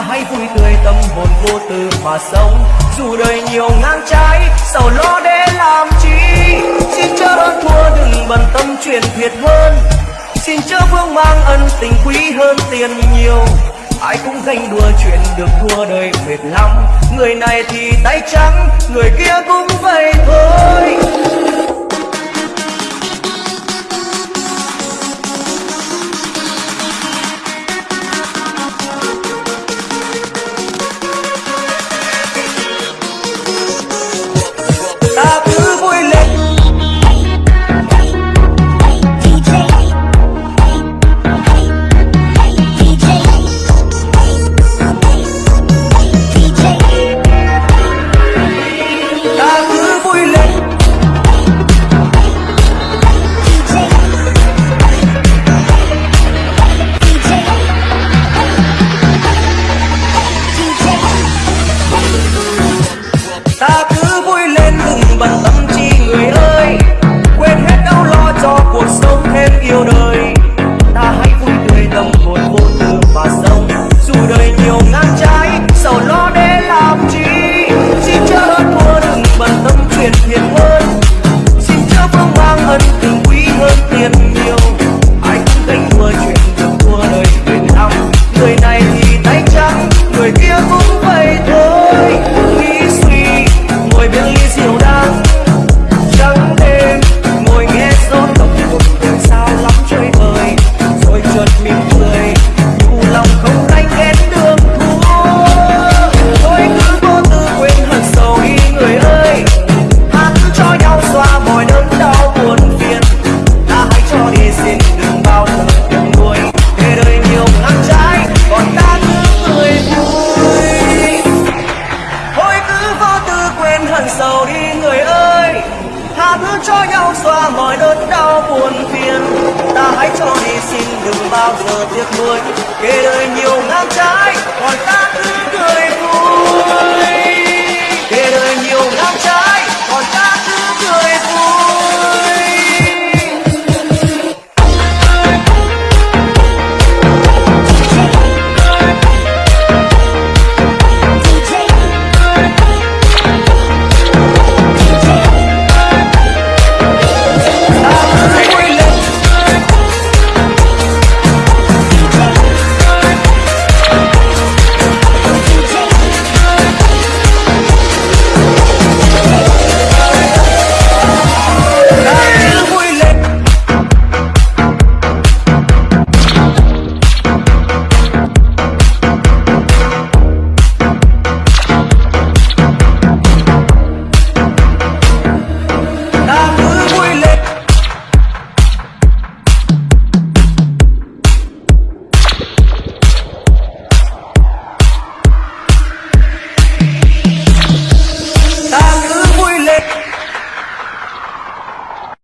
hãy vui tươi, tâm hồn vô tư mà sống. Dù đời nhiều ngang trái sầu lo để làm chi? Xin chớ hơn thua, đừng bận tâm chuyện thiệt hơn. Xin chớ vương mang ân tình quý hơn tiền nhiều. Ai cũng ganh đua chuyện được thua đời mệt lắm. Người này thì tay trắng, người kia cũng vậy thôi. ngờ tiếc nuối kể đời nhiều ngang trái còn ta cứ cười vui.